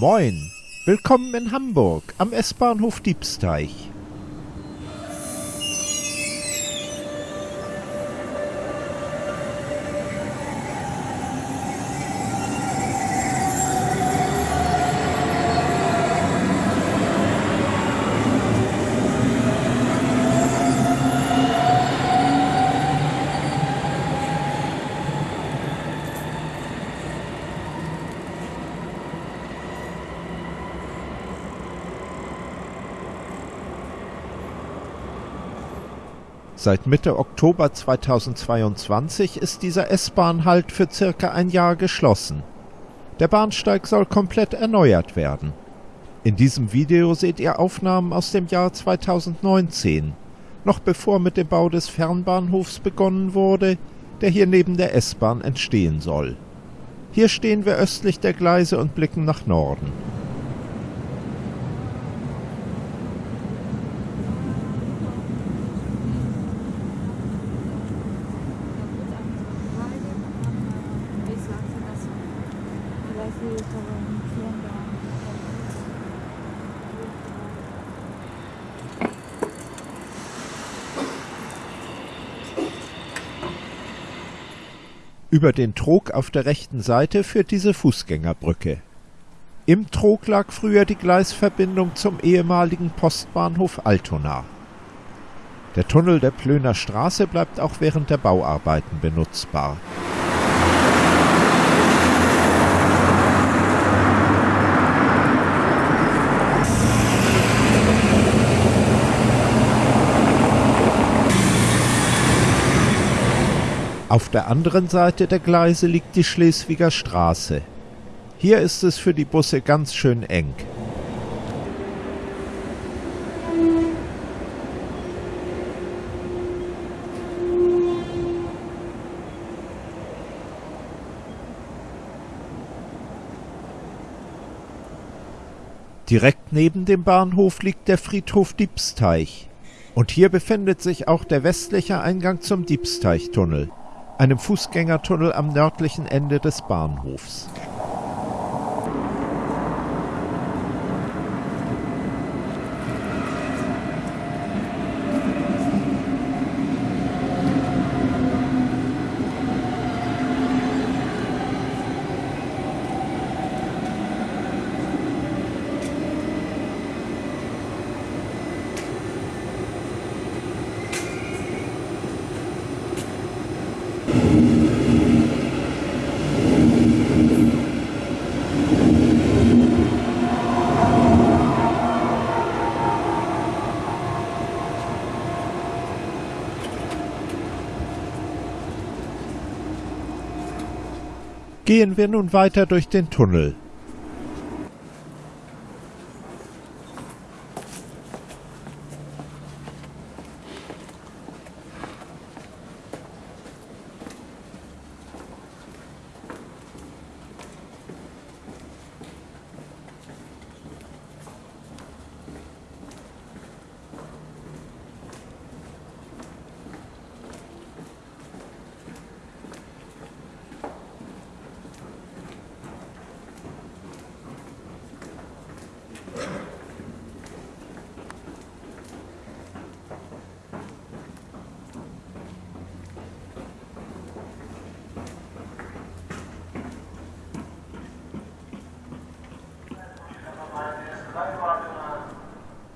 Moin, willkommen in Hamburg am S-Bahnhof Diebsteich. Seit Mitte Oktober 2022 ist dieser S-Bahn-Halt für circa ein Jahr geschlossen. Der Bahnsteig soll komplett erneuert werden. In diesem Video seht ihr Aufnahmen aus dem Jahr 2019, noch bevor mit dem Bau des Fernbahnhofs begonnen wurde, der hier neben der S-Bahn entstehen soll. Hier stehen wir östlich der Gleise und blicken nach Norden. Über den Trog auf der rechten Seite führt diese Fußgängerbrücke. Im Trog lag früher die Gleisverbindung zum ehemaligen Postbahnhof Altona. Der Tunnel der Plöner Straße bleibt auch während der Bauarbeiten benutzbar. Auf der anderen Seite der Gleise liegt die Schleswiger Straße. Hier ist es für die Busse ganz schön eng. Direkt neben dem Bahnhof liegt der Friedhof Diebsteich. Und hier befindet sich auch der westliche Eingang zum Diebsteichtunnel einem Fußgängertunnel am nördlichen Ende des Bahnhofs. Gehen wir nun weiter durch den Tunnel.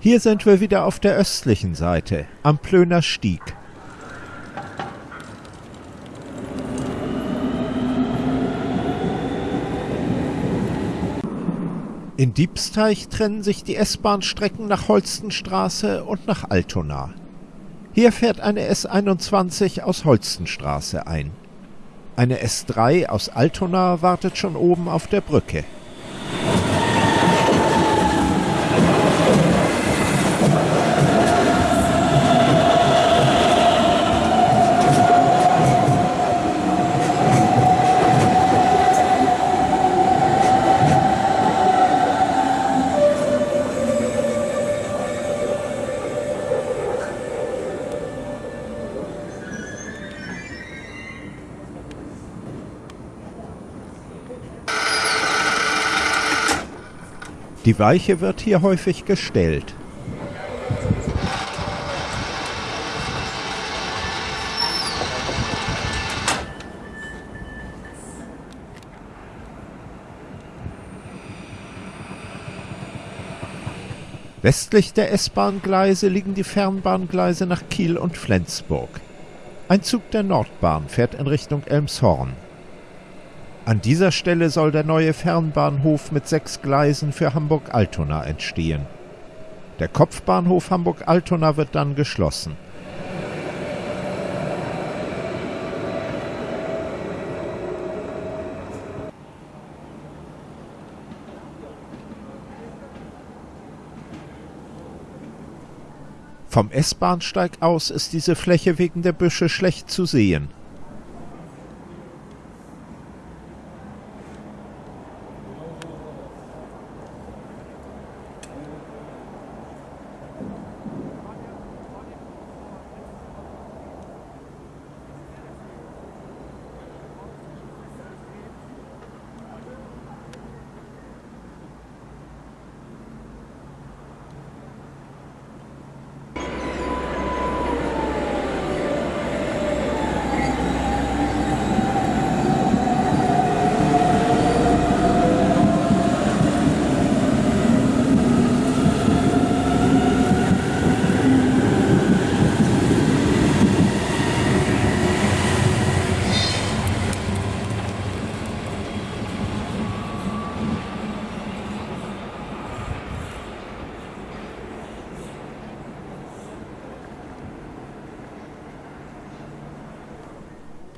Hier sind wir wieder auf der östlichen Seite, am Plöner Stieg. In Diebsteich trennen sich die S-Bahn-Strecken nach Holstenstraße und nach Altona. Hier fährt eine S21 aus Holstenstraße ein. Eine S3 aus Altona wartet schon oben auf der Brücke. Die Weiche wird hier häufig gestellt. Westlich der S-Bahn-Gleise liegen die Fernbahngleise nach Kiel und Flensburg. Ein Zug der Nordbahn fährt in Richtung Elmshorn. An dieser Stelle soll der neue Fernbahnhof mit sechs Gleisen für Hamburg-Altona entstehen. Der Kopfbahnhof Hamburg-Altona wird dann geschlossen. Vom S-Bahnsteig aus ist diese Fläche wegen der Büsche schlecht zu sehen.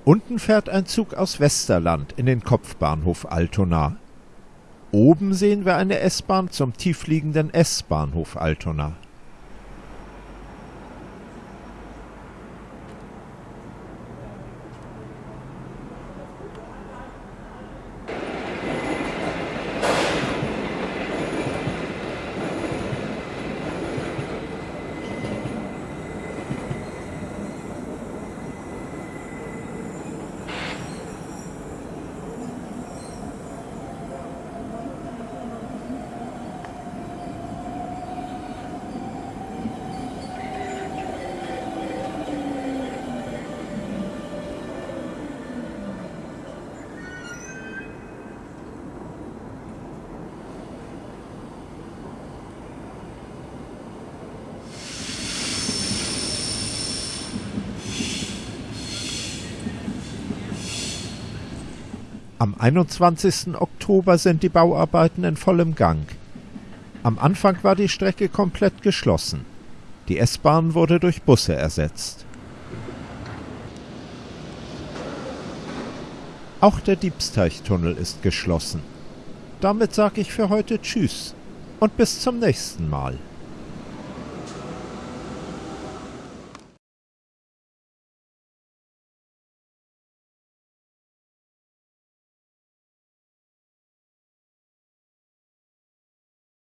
Unten fährt ein Zug aus Westerland in den Kopfbahnhof Altona. Oben sehen wir eine S-Bahn zum tiefliegenden S-Bahnhof Altona. Am 21. Oktober sind die Bauarbeiten in vollem Gang. Am Anfang war die Strecke komplett geschlossen. Die S-Bahn wurde durch Busse ersetzt. Auch der Diebsteichtunnel ist geschlossen. Damit sage ich für heute Tschüss und bis zum nächsten Mal.